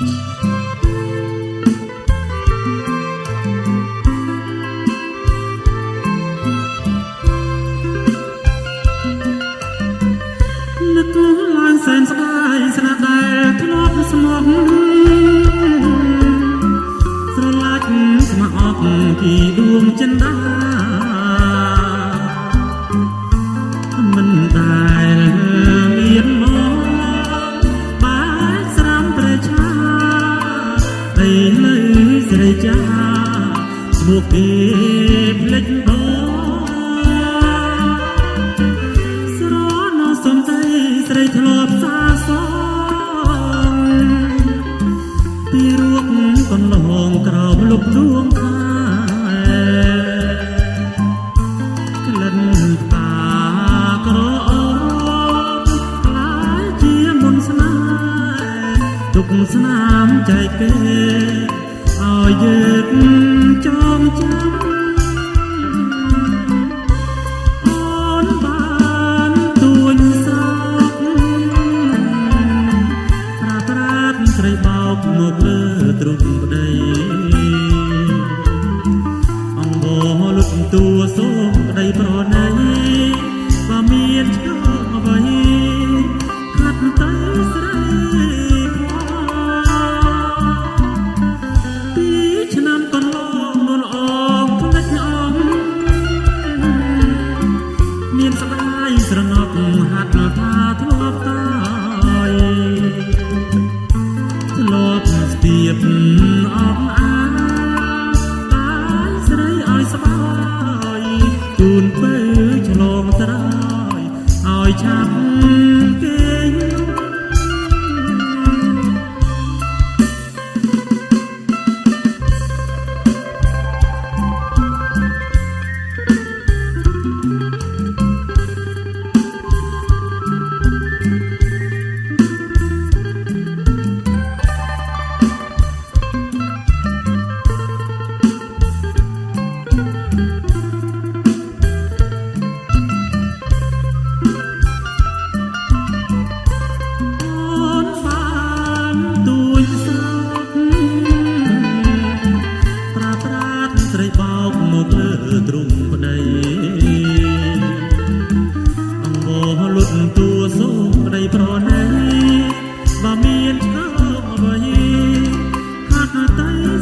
Mm-hmm. ចាឈ្មោះគេភ្លេចបងស្រណសំដីស្រីធ្លាប់សាសងពីរួបកន្លងក្រោមលុបដួងខែក្លិនតាក្រអូបខ្លាយជាមុនស្នេហ៍ទុកស្នាមចែកគេឲ្យយើងចងចាំអូនបានទួញស្រោកប្រាត្រាតស្រីបោកមកលើទ្រុងប្តីអង្វរលុតតួសូមក្តីប្រ ឆាប់ ទៅ